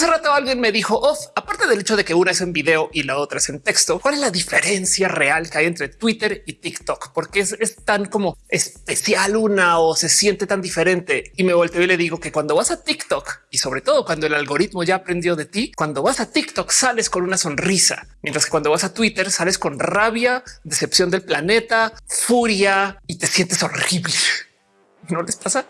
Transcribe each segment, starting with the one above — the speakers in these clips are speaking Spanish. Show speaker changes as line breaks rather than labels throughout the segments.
Hace rato alguien me dijo, off, aparte del hecho de que una es en video y la otra es en texto, ¿cuál es la diferencia real que hay entre Twitter y TikTok? Porque es, es tan como especial una o se siente tan diferente. Y me volteo y le digo que cuando vas a TikTok y sobre todo cuando el algoritmo ya aprendió de ti, cuando vas a TikTok sales con una sonrisa, mientras que cuando vas a Twitter sales con rabia, decepción del planeta, furia y te sientes horrible. ¿No les pasa?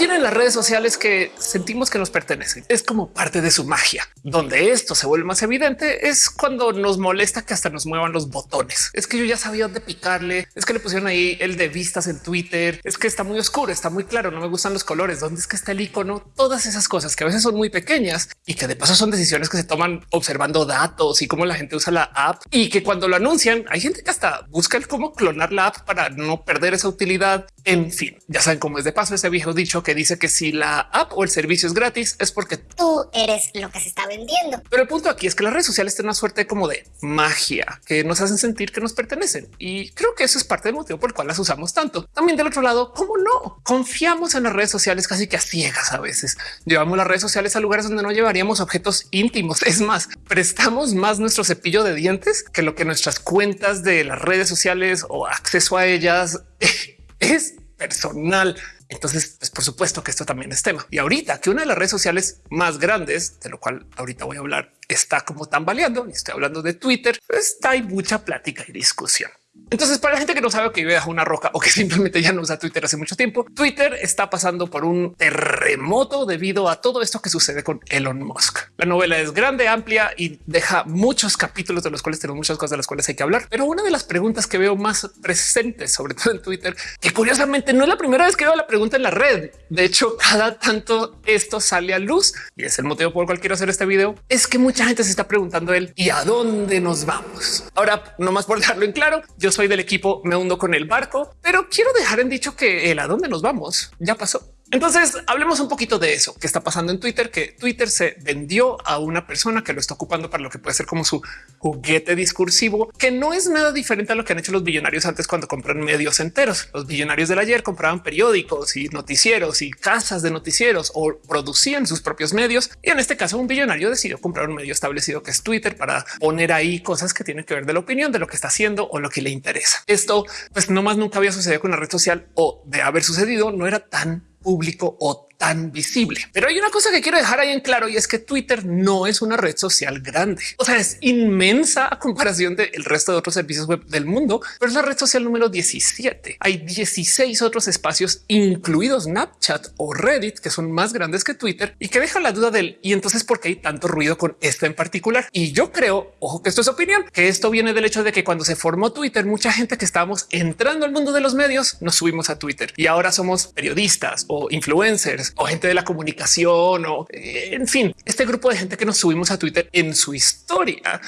Tienen las redes sociales que sentimos que nos pertenecen. Es como parte de su magia. Donde esto se vuelve más evidente es cuando nos molesta que hasta nos muevan los botones. Es que yo ya sabía dónde picarle. Es que le pusieron ahí el de vistas en Twitter. Es que está muy oscuro, está muy claro. No me gustan los colores. ¿Dónde es que está el icono? Todas esas cosas que a veces son muy pequeñas y que de paso son decisiones que se toman observando datos y cómo la gente usa la app y que cuando lo anuncian hay gente que hasta busca el cómo clonar la app para no perder esa utilidad. En fin, ya saben cómo es de paso ese viejo dicho que dice que si la app o el servicio es gratis es porque
tú eres lo que se está vendiendo.
Pero el punto aquí es que las redes sociales tienen una suerte como de magia que nos hacen sentir que nos pertenecen. Y creo que eso es parte del motivo por el cual las usamos tanto. También del otro lado, ¿cómo no? Confiamos en las redes sociales casi que a ciegas a veces. Llevamos las redes sociales a lugares donde no llevaríamos objetos íntimos. Es más, prestamos más nuestro cepillo de dientes que lo que nuestras cuentas de las redes sociales o acceso a ellas es personal. Entonces, pues por supuesto que esto también es tema. Y ahorita que una de las redes sociales más grandes, de lo cual ahorita voy a hablar, está como tambaleando, y estoy hablando de Twitter, está hay mucha plática y discusión. Entonces, para la gente que no sabe que vive bajo una roca o que simplemente ya no usa Twitter hace mucho tiempo, Twitter está pasando por un terremoto debido a todo esto que sucede con Elon Musk. La novela es grande, amplia y deja muchos capítulos de los cuales tenemos muchas cosas de las cuales hay que hablar. Pero una de las preguntas que veo más presentes, sobre todo en Twitter, que curiosamente no es la primera vez que veo la pregunta en la red. De hecho, cada tanto esto sale a luz y es el motivo por el cual quiero hacer este video. Es que mucha gente se está preguntando él y a dónde nos vamos. Ahora, no más por dejarlo en claro, yo soy del equipo, me hundo con el barco, pero quiero dejar en dicho que el a dónde nos vamos ya pasó. Entonces hablemos un poquito de eso que está pasando en Twitter, que Twitter se vendió a una persona que lo está ocupando para lo que puede ser como su juguete discursivo, que no es nada diferente a lo que han hecho los billonarios antes cuando compran medios enteros. Los billonarios del ayer compraban periódicos y noticieros y casas de noticieros o producían sus propios medios. Y en este caso, un billonario decidió comprar un medio establecido que es Twitter para poner ahí cosas que tienen que ver de la opinión de lo que está haciendo o lo que le interesa. Esto pues no más nunca había sucedido con la red social o de haber sucedido no era tan público o tan visible. Pero hay una cosa que quiero dejar ahí en claro y es que Twitter no es una red social grande. O sea, es inmensa a comparación del resto de otros servicios web del mundo, pero es la red social número 17. Hay 16 otros espacios, incluidos Snapchat o Reddit, que son más grandes que Twitter y que deja la duda del y entonces por qué hay tanto ruido con esto en particular. Y yo creo, ojo que esto es opinión, que esto viene del hecho de que cuando se formó Twitter, mucha gente que estábamos entrando al mundo de los medios nos subimos a Twitter y ahora somos periodistas o influencers o gente de la comunicación o eh, en fin, este grupo de gente que nos subimos a Twitter en su historia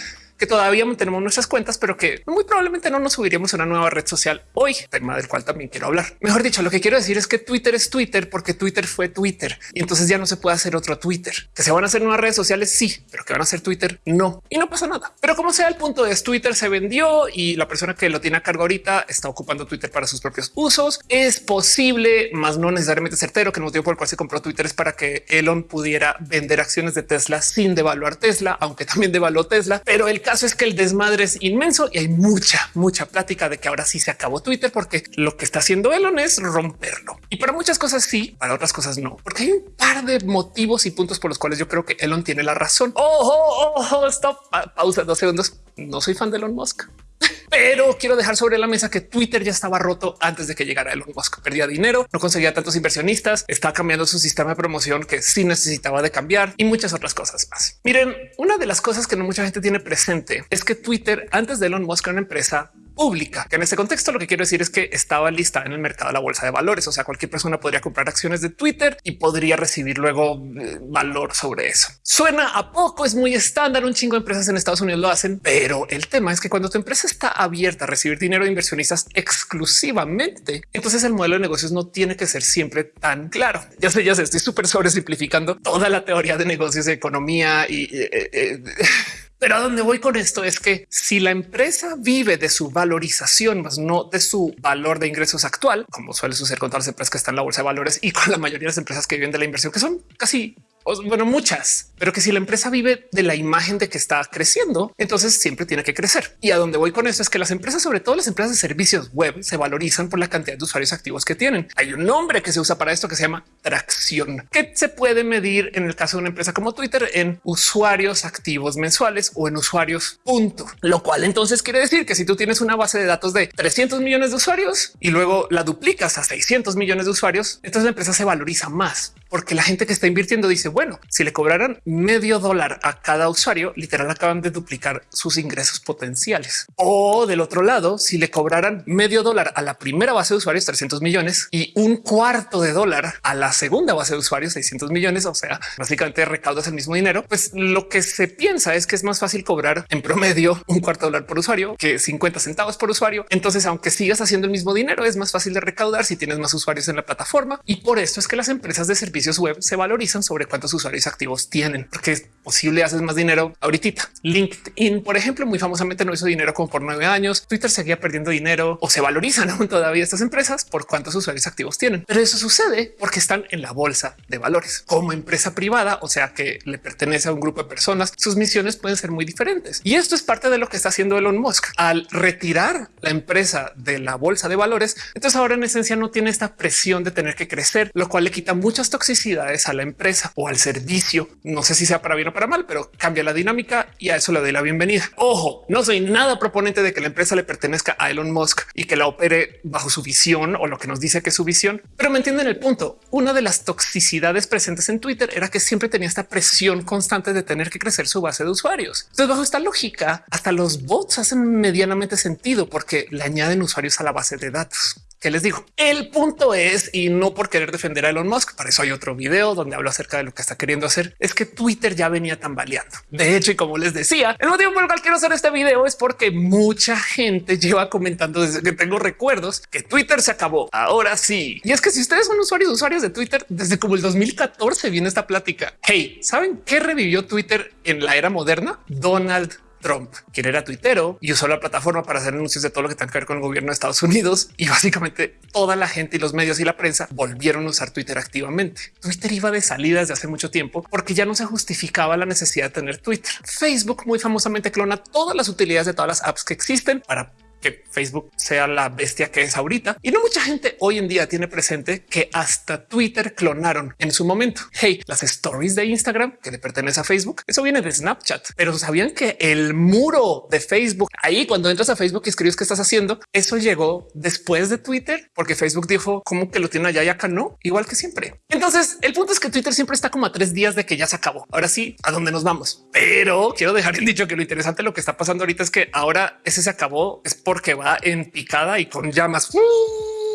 que todavía mantenemos nuestras cuentas, pero que muy probablemente no nos subiríamos a una nueva red social hoy, tema del cual también quiero hablar. Mejor dicho, lo que quiero decir es que Twitter es Twitter porque Twitter fue Twitter y entonces ya no se puede hacer otro Twitter. Que se van a hacer nuevas redes sociales, sí, pero que van a ser Twitter, no. Y no pasa nada. Pero como sea, el punto es Twitter se vendió y la persona que lo tiene a cargo ahorita está ocupando Twitter para sus propios usos. Es posible, más no necesariamente certero, que el motivo por el cual se compró Twitter es para que Elon pudiera vender acciones de Tesla sin devaluar Tesla, aunque también devaluó Tesla. Pero el caso es que el desmadre es inmenso y hay mucha, mucha plática de que ahora sí se acabó Twitter porque lo que está haciendo Elon es romperlo. Y para muchas cosas sí, para otras cosas no, porque hay un par de motivos y puntos por los cuales yo creo que Elon tiene la razón. Ojo, ojo, stop, pausa dos segundos. No soy fan de Elon Musk pero quiero dejar sobre la mesa que Twitter ya estaba roto antes de que llegara Elon Musk. Perdía dinero, no conseguía tantos inversionistas, está cambiando su sistema de promoción que sí necesitaba de cambiar y muchas otras cosas más. Miren, una de las cosas que no mucha gente tiene presente es que Twitter antes de Elon Musk era una empresa pública, que en este contexto lo que quiero decir es que estaba lista en el mercado de la bolsa de valores. O sea, cualquier persona podría comprar acciones de Twitter y podría recibir luego eh, valor sobre eso. Suena a poco, es muy estándar. Un chingo de empresas en Estados Unidos lo hacen, pero el tema es que cuando tu empresa está abierta a recibir dinero de inversionistas exclusivamente, entonces el modelo de negocios no tiene que ser siempre tan claro. Ya sé, ya sé, estoy súper sobresimplificando toda la teoría de negocios, de economía y eh, eh, Pero a dónde voy con esto es que si la empresa vive de su valorización, más no de su valor de ingresos actual, como suele suceder con todas las empresas que están en la bolsa de valores y con la mayoría de las empresas que viven de la inversión, que son casi bueno, muchas, pero que si la empresa vive de la imagen de que está creciendo, entonces siempre tiene que crecer. Y a donde voy con esto es que las empresas, sobre todo las empresas de servicios web, se valorizan por la cantidad de usuarios activos que tienen. Hay un nombre que se usa para esto que se llama tracción, que se puede medir en el caso de una empresa como Twitter en usuarios activos mensuales o en usuarios punto, lo cual entonces quiere decir que si tú tienes una base de datos de 300 millones de usuarios y luego la duplicas a 600 millones de usuarios, entonces la empresa se valoriza más porque la gente que está invirtiendo dice, bueno, si le cobraran medio dólar a cada usuario, literal acaban de duplicar sus ingresos potenciales. O del otro lado, si le cobraran medio dólar a la primera base de usuarios, 300 millones y un cuarto de dólar a la segunda base de usuarios, 600 millones, o sea, básicamente recaudas el mismo dinero, pues lo que se piensa es que es más fácil cobrar en promedio un cuarto de dólar por usuario que 50 centavos por usuario. Entonces, aunque sigas haciendo el mismo dinero, es más fácil de recaudar si tienes más usuarios en la plataforma. Y por esto es que las empresas de servicios web se valorizan sobre cuántos usuarios activos tienen, porque es posible haces más dinero ahorita. LinkedIn, por ejemplo, muy famosamente no hizo dinero como por nueve años. Twitter seguía perdiendo dinero o se valorizan aún todavía estas empresas por cuántos usuarios activos tienen. Pero eso sucede porque están en la bolsa de valores como empresa privada, o sea que le pertenece a un grupo de personas. Sus misiones pueden ser muy diferentes y esto es parte de lo que está haciendo Elon Musk al retirar la empresa de la bolsa de valores. Entonces ahora en esencia no tiene esta presión de tener que crecer, lo cual le quita muchas toxicidades a la empresa o al servicio. No sé si sea para bien o para mal, pero cambia la dinámica y a eso le doy la bienvenida. Ojo, no soy nada proponente de que la empresa le pertenezca a Elon Musk y que la opere bajo su visión o lo que nos dice que es su visión, pero me entienden el punto. Una de las toxicidades presentes en Twitter era que siempre tenía esta presión constante de tener que crecer su base de usuarios. Entonces, bajo esta lógica, hasta los bots hacen medianamente sentido porque le añaden usuarios a la base de datos que les digo. El punto es, y no por querer defender a Elon Musk, para eso hay otro video donde hablo acerca de lo que está queriendo hacer, es que Twitter ya venía tambaleando. De hecho, y como les decía, el motivo por el cual quiero hacer este video es porque mucha gente lleva comentando desde que tengo recuerdos que Twitter se acabó. Ahora sí. Y es que si ustedes son usuarios, usuarios de Twitter, desde como el 2014 viene esta plática. Hey, ¿saben qué revivió Twitter en la era moderna? Donald Trump, quien era tuitero y usó la plataforma para hacer anuncios de todo lo que tenga que ver con el gobierno de Estados Unidos. Y básicamente toda la gente y los medios y la prensa volvieron a usar Twitter activamente. Twitter iba de salida desde hace mucho tiempo porque ya no se justificaba la necesidad de tener Twitter. Facebook muy famosamente clona todas las utilidades de todas las apps que existen para que Facebook sea la bestia que es ahorita. Y no mucha gente hoy en día tiene presente que hasta Twitter clonaron en su momento. Hey, las stories de Instagram que le pertenece a Facebook, eso viene de Snapchat, pero sabían que el muro de Facebook ahí cuando entras a Facebook y escribes qué estás haciendo, eso llegó después de Twitter, porque Facebook dijo como que lo tiene allá y acá no, igual que siempre. Entonces el punto es que Twitter siempre está como a tres días de que ya se acabó. Ahora sí, a dónde nos vamos, pero quiero dejar en dicho que lo interesante lo que está pasando ahorita es que ahora ese se acabó porque va en picada y con llamas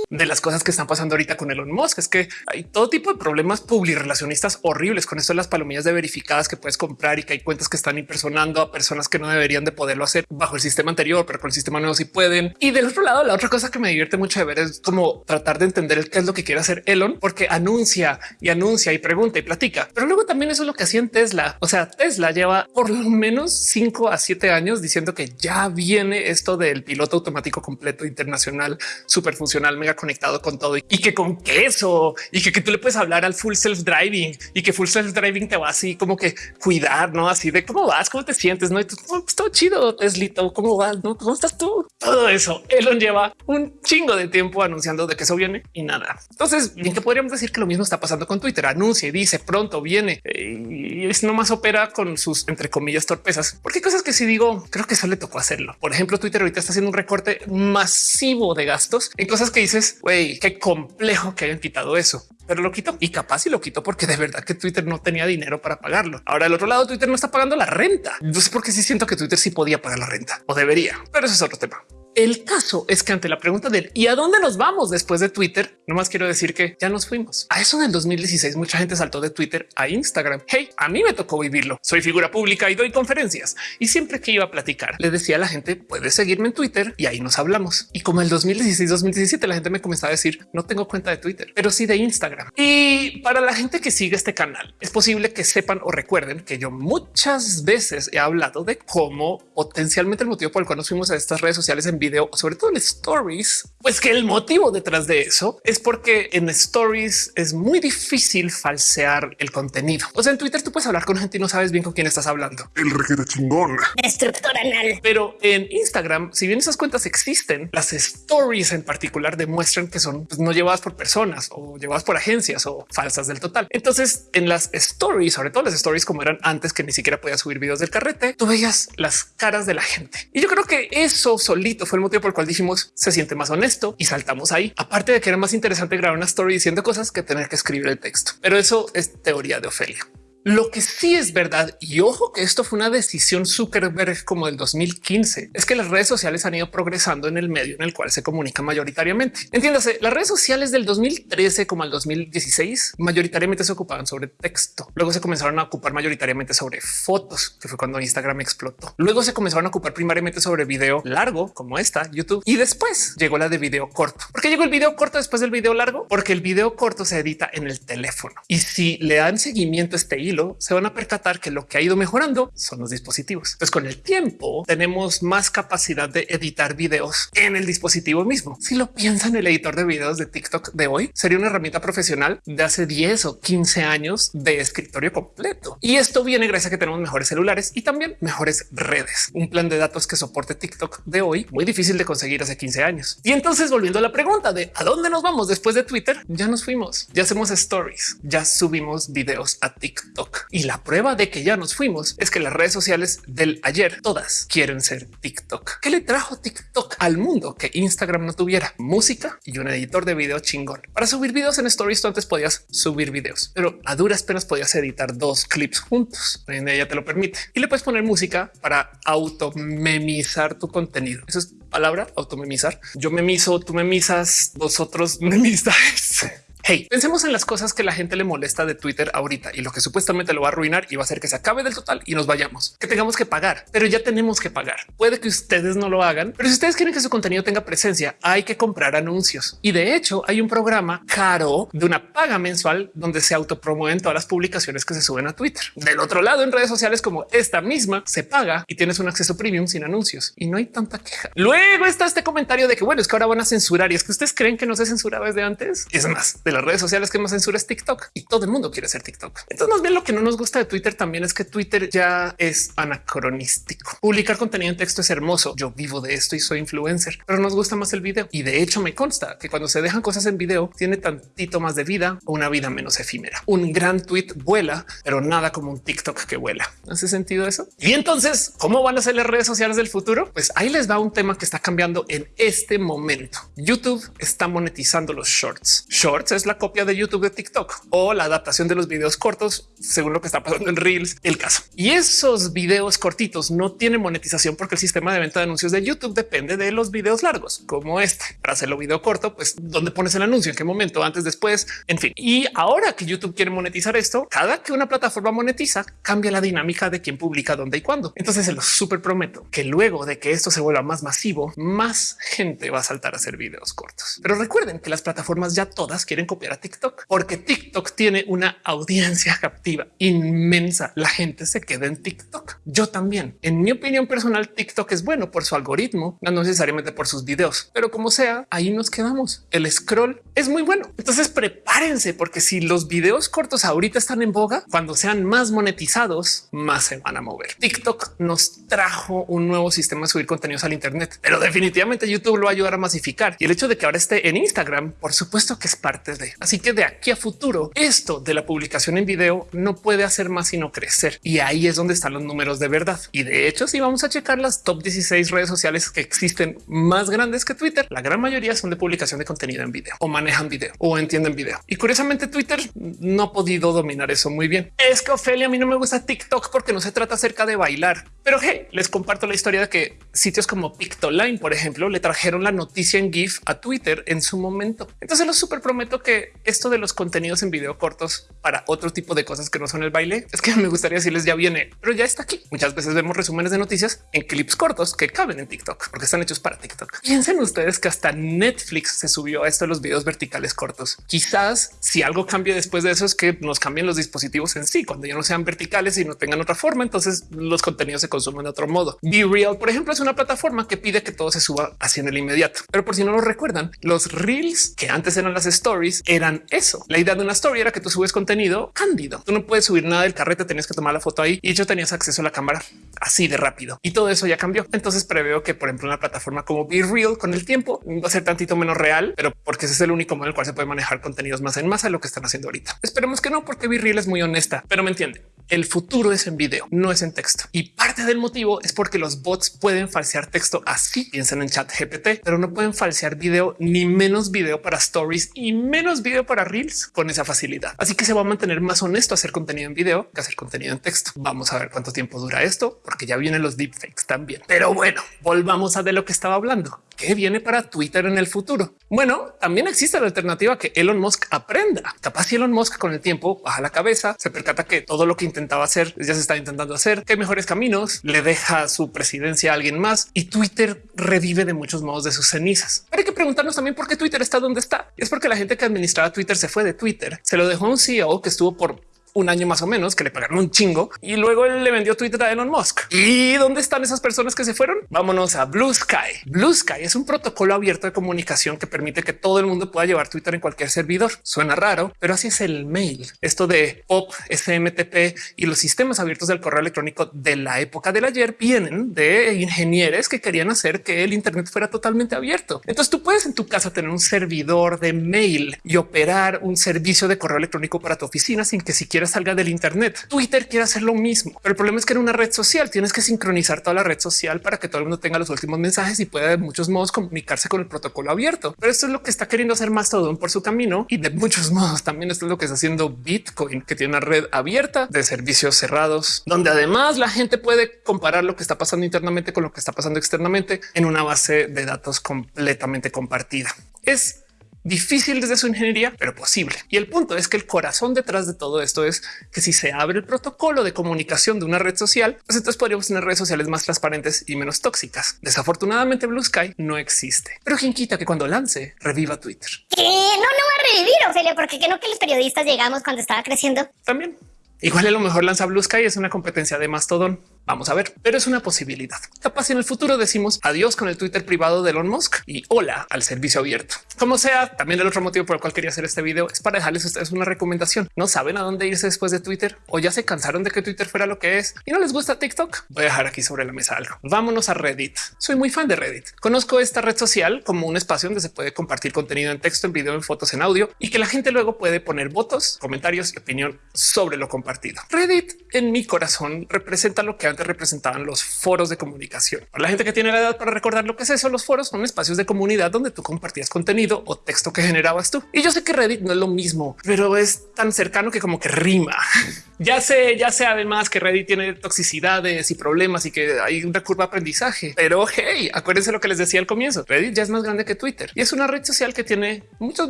de las cosas que están pasando ahorita con Elon Musk es que hay todo tipo de problemas publirelacionistas horribles con esto de las palomillas de verificadas que puedes comprar y que hay cuentas que están impersonando a personas que no deberían de poderlo hacer bajo el sistema anterior, pero con el sistema nuevo sí pueden. Y del otro lado, la otra cosa que me divierte mucho de ver es como tratar de entender qué es lo que quiere hacer Elon, porque anuncia y anuncia y pregunta y platica. Pero luego también eso es lo que hacía en Tesla. O sea, Tesla lleva por lo menos cinco a siete años diciendo que ya viene esto del piloto automático completo internacional, súper funcional, mega conectado con todo y que con queso y que, que tú le puedes hablar al full self driving y que full self driving te va así como que cuidar, no así de cómo vas, cómo te sientes, no? Y tú, pues, todo chido, Teslito, cómo vas, no? ¿Cómo estás tú? Todo eso Elon lleva un chingo de tiempo anunciando de que eso viene y nada. Entonces, bien que podríamos decir que lo mismo está pasando con Twitter. Anuncia y dice pronto viene y es nomás opera con sus entre comillas torpezas, porque hay cosas que si digo, creo que eso le tocó hacerlo. Por ejemplo, Twitter ahorita está haciendo un recorte masivo de gastos en cosas que dices güey, qué complejo que hayan quitado eso pero lo quitó y capaz y lo quitó porque de verdad que Twitter no tenía dinero para pagarlo. Ahora al otro lado Twitter no está pagando la renta. No sé por qué sí siento que Twitter sí podía pagar la renta o debería, pero eso es otro tema. El caso es que ante la pregunta del y a dónde nos vamos después de Twitter, nomás quiero decir que ya nos fuimos. A eso del 2016 mucha gente saltó de Twitter a Instagram. Hey, a mí me tocó vivirlo. Soy figura pública y doy conferencias. Y siempre que iba a platicar, le decía a la gente, puedes seguirme en Twitter y ahí nos hablamos. Y como el 2016-2017 la gente me comenzaba a decir, no tengo cuenta de Twitter, pero sí de Instagram. Y para la gente que sigue este canal, es posible que sepan o recuerden que yo muchas veces he hablado de cómo potencialmente el motivo por el cual nos fuimos a estas redes sociales en video, sobre todo en stories, pues que el motivo detrás de eso es porque en stories es muy difícil falsear el contenido. O sea, en Twitter tú puedes hablar con gente y no sabes bien con quién estás hablando.
El requete chingón.
Destructor anal.
Pero en Instagram, si bien esas cuentas existen, las stories en particular demuestran que son pues, no llevadas por personas o llevadas por agencias o falsas del total. Entonces, en las stories, sobre todo las stories como eran antes que ni siquiera podía subir videos del carrete, tú veías las caras de la gente. Y yo creo que eso solito fue el motivo por el cual dijimos se siente más honesto y saltamos ahí. Aparte de que era más interesante grabar una story diciendo cosas que tener que escribir el texto. Pero eso es teoría de Ofelia. Lo que sí es verdad, y ojo que esto fue una decisión Zuckerberg como del 2015, es que las redes sociales han ido progresando en el medio en el cual se comunica mayoritariamente. Entiéndase, las redes sociales del 2013 como al 2016 mayoritariamente se ocupaban sobre texto. Luego se comenzaron a ocupar mayoritariamente sobre fotos, que fue cuando Instagram explotó. Luego se comenzaron a ocupar primariamente sobre video largo como esta YouTube y después llegó la de video corto. ¿Por qué llegó el video corto después del video largo? Porque el video corto se edita en el teléfono y si le dan seguimiento a este hilo, se van a percatar que lo que ha ido mejorando son los dispositivos. Pues con el tiempo tenemos más capacidad de editar videos en el dispositivo mismo. Si lo piensan, el editor de videos de TikTok de hoy sería una herramienta profesional de hace 10 o 15 años de escritorio completo. Y esto viene gracias a que tenemos mejores celulares y también mejores redes. Un plan de datos que soporte TikTok de hoy muy difícil de conseguir hace 15 años. Y entonces volviendo a la pregunta de a dónde nos vamos después de Twitter, ya nos fuimos, ya hacemos stories, ya subimos videos a TikTok y la prueba de que ya nos fuimos es que las redes sociales del ayer todas quieren ser TikTok. ¿Qué le trajo TikTok al mundo que Instagram no tuviera? Música y un editor de video chingón. Para subir videos en stories tú antes podías subir videos, pero a duras penas podías editar dos clips juntos. Hoy en ella te lo permite y le puedes poner música para automemizar tu contenido. Eso es palabra automemizar. Yo memizo, tú memizas, vosotros memizáis. Hey, pensemos en las cosas que la gente le molesta de Twitter ahorita y lo que supuestamente lo va a arruinar y va a hacer que se acabe del total y nos vayamos, que tengamos que pagar, pero ya tenemos que pagar. Puede que ustedes no lo hagan, pero si ustedes quieren que su contenido tenga presencia, hay que comprar anuncios. Y de hecho hay un programa caro de una paga mensual donde se autopromueven todas las publicaciones que se suben a Twitter. Del otro lado, en redes sociales como esta misma, se paga y tienes un acceso premium sin anuncios y no hay tanta queja. Luego está este comentario de que bueno, es que ahora van a censurar y es que ustedes creen que no se censuraba desde antes. Es más, de las redes sociales que más censura es TikTok y todo el mundo quiere ser TikTok. Entonces, más bien lo que no nos gusta de Twitter también es que Twitter ya es anacronístico. Publicar contenido en texto es hermoso. Yo vivo de esto y soy influencer, pero nos gusta más el video. Y de hecho me consta que cuando se dejan cosas en video tiene tantito más de vida o una vida menos efímera. Un gran tweet vuela, pero nada como un TikTok que vuela. ¿Hace sentido eso? Y entonces, ¿cómo van a ser las redes sociales del futuro? Pues ahí les va un tema que está cambiando en este momento. YouTube está monetizando los shorts. Shorts es la copia de YouTube de TikTok o la adaptación de los videos cortos, según lo que está pasando en Reels, el caso. Y esos videos cortitos no tienen monetización porque el sistema de venta de anuncios de YouTube depende de los videos largos, como este. Para hacerlo video corto, pues dónde pones el anuncio, en qué momento, antes, después, en fin. Y ahora que YouTube quiere monetizar esto, cada que una plataforma monetiza, cambia la dinámica de quién publica dónde y cuándo. Entonces se lo súper prometo que luego de que esto se vuelva más masivo, más gente va a saltar a hacer videos cortos. Pero recuerden que las plataformas ya todas quieren copiar a TikTok, porque TikTok tiene una audiencia captiva inmensa. La gente se queda en TikTok. Yo también. En mi opinión personal, TikTok es bueno por su algoritmo, no necesariamente por sus videos, pero como sea, ahí nos quedamos. El scroll es muy bueno. Entonces prepárense porque si los videos cortos ahorita están en boga, cuando sean más monetizados, más se van a mover. TikTok nos trajo un nuevo sistema de subir contenidos al Internet, pero definitivamente YouTube lo va a ayudar a masificar y el hecho de que ahora esté en Instagram, por supuesto que es parte Así que de aquí a futuro, esto de la publicación en video no puede hacer más sino crecer. Y ahí es donde están los números de verdad. Y de hecho, si vamos a checar las top 16 redes sociales que existen más grandes que Twitter, la gran mayoría son de publicación de contenido en video o manejan video o entienden video. Y curiosamente Twitter no ha podido dominar eso muy bien. Es que Ofelia, a mí no me gusta TikTok porque no se trata acerca de bailar. Pero hey, les comparto la historia de que sitios como Pictoline, por ejemplo, le trajeron la noticia en GIF a Twitter en su momento. Entonces lo súper prometo que esto de los contenidos en video cortos para otro tipo de cosas que no son el baile, es que me gustaría decirles ya viene, pero ya está aquí. Muchas veces vemos resúmenes de noticias en clips cortos que caben en TikTok porque están hechos para TikTok. Piensen ustedes que hasta Netflix se subió a esto de los videos verticales cortos. Quizás si algo cambie después de eso es que nos cambien los dispositivos en sí, cuando ya no sean verticales y no tengan otra forma, entonces los contenidos se consumen de otro modo. Be Real, por ejemplo, es una plataforma que pide que todo se suba en el inmediato. Pero por si no lo recuerdan, los reels que antes eran las stories eran eso. La idea de una story era que tú subes contenido cándido. Tú no puedes subir nada del carrete, tenías que tomar la foto ahí y yo tenías acceso a la cámara así de rápido y todo eso ya cambió. Entonces preveo que, por ejemplo, una plataforma como Be Real con el tiempo va a ser tantito menos real, pero porque ese es el único modo en el cual se puede manejar contenidos más en masa de lo que están haciendo ahorita. Esperemos que no, porque Be Real es muy honesta, pero me entiende. El futuro es en video, no es en texto. Y parte del motivo es porque los bots pueden falsear texto así. Piensan en chat GPT, pero no pueden falsear video ni menos video para stories y menos video para reels con esa facilidad. Así que se va a mantener más honesto hacer contenido en video que hacer contenido en texto. Vamos a ver cuánto tiempo dura esto, porque ya vienen los deepfakes también. Pero bueno, volvamos a de lo que estaba hablando. ¿Qué viene para Twitter en el futuro? Bueno, también existe la alternativa que Elon Musk aprenda. Capaz si Elon Musk con el tiempo baja la cabeza, se percata que todo lo que intentaba hacer ya se está intentando hacer, que mejores caminos, le deja su presidencia a alguien más y Twitter revive de muchos modos de sus cenizas. Pero hay que preguntarnos también por qué Twitter está donde está. Y es porque la gente que administraba Twitter se fue de Twitter, se lo dejó un CEO que estuvo por un año más o menos que le pagaron un chingo y luego él le vendió Twitter a Elon Musk. ¿Y dónde están esas personas que se fueron? Vámonos a Blue Sky. Blue Sky es un protocolo abierto de comunicación que permite que todo el mundo pueda llevar Twitter en cualquier servidor. Suena raro, pero así es el mail. Esto de POP, SMTP y los sistemas abiertos del correo electrónico de la época del ayer vienen de ingenieros que querían hacer que el Internet fuera totalmente abierto. Entonces tú puedes en tu casa tener un servidor de mail y operar un servicio de correo electrónico para tu oficina sin que siquiera salga del Internet. Twitter quiere hacer lo mismo, pero el problema es que en una red social tienes que sincronizar toda la red social para que todo el mundo tenga los últimos mensajes y pueda de muchos modos comunicarse con el protocolo abierto. Pero esto es lo que está queriendo hacer Mastodon por su camino y de muchos modos también esto es lo que está haciendo Bitcoin, que tiene una red abierta de servicios cerrados, donde además la gente puede comparar lo que está pasando internamente con lo que está pasando externamente en una base de datos completamente compartida. Es Difícil desde su ingeniería, pero posible. Y el punto es que el corazón detrás de todo esto es que si se abre el protocolo de comunicación de una red social, pues entonces podríamos tener redes sociales más transparentes y menos tóxicas. Desafortunadamente Blue Sky no existe, pero quien quita que cuando lance reviva Twitter.
Que no, no va a revivir, Ophelia, porque que no que los periodistas llegamos cuando estaba creciendo.
También Igual a lo mejor lanza Blue Sky es una competencia de Mastodon. Vamos a ver, pero es una posibilidad. Capaz en el futuro decimos adiós con el Twitter privado de Elon Musk y hola al servicio abierto. Como sea, también el otro motivo por el cual quería hacer este video es para dejarles a ustedes una recomendación. No saben a dónde irse después de Twitter o ya se cansaron de que Twitter fuera lo que es y no les gusta TikTok. Voy a dejar aquí sobre la mesa algo. Vámonos a Reddit. Soy muy fan de Reddit. Conozco esta red social como un espacio donde se puede compartir contenido en texto, en video, en fotos, en audio y que la gente luego puede poner votos, comentarios y opinión sobre lo compartido. Reddit en mi corazón representa lo que antes representaban los foros de comunicación. Para la gente que tiene la edad para recordar lo que es eso, los foros son espacios de comunidad donde tú compartías contenido o texto que generabas tú. Y yo sé que Reddit no es lo mismo, pero es tan cercano que como que rima. ya sé, ya sé además que Reddit tiene toxicidades y problemas y que hay una curva de aprendizaje, pero hey, acuérdense lo que les decía al comienzo. Reddit ya es más grande que Twitter y es una red social que tiene muchos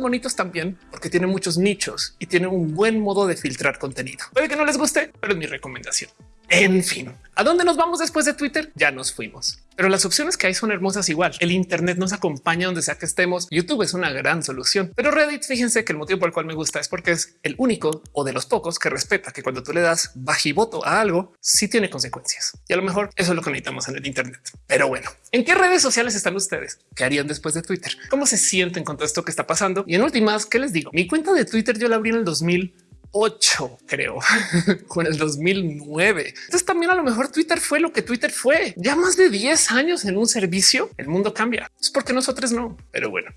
bonitos también porque tiene muchos nichos y tiene un buen modo de filtrar contenido. Puede que no les guste pero es mi recomendación. En fin, ¿a dónde nos vamos después de Twitter? Ya nos fuimos. Pero las opciones que hay son hermosas igual. El Internet nos acompaña donde sea que estemos. YouTube es una gran solución. Pero Reddit, fíjense que el motivo por el cual me gusta es porque es el único o de los pocos que respeta que cuando tú le das bajivoto a algo, sí tiene consecuencias. Y a lo mejor eso es lo que necesitamos en el Internet. Pero bueno, ¿en qué redes sociales están ustedes? ¿Qué harían después de Twitter? ¿Cómo se sienten con todo esto que está pasando? Y en últimas, ¿qué les digo? Mi cuenta de Twitter yo la abrí en el 2000 8, creo, con el 2009. Entonces también a lo mejor Twitter fue lo que Twitter fue. Ya más de 10 años en un servicio, el mundo cambia. Es porque nosotros no, pero bueno.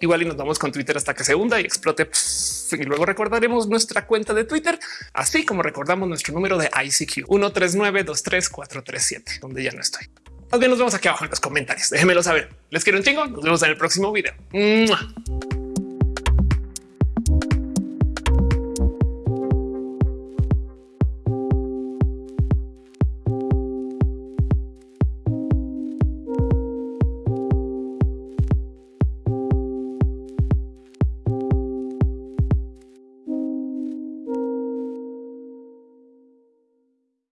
igual y nos vamos con Twitter hasta que se hunda y explote. Y luego recordaremos nuestra cuenta de Twitter, así como recordamos nuestro número de ICQ 139 23437, donde ya no estoy. Más bien nos vemos aquí abajo en los comentarios. Déjenmelo saber. Les quiero un chingo. Nos vemos en el próximo video.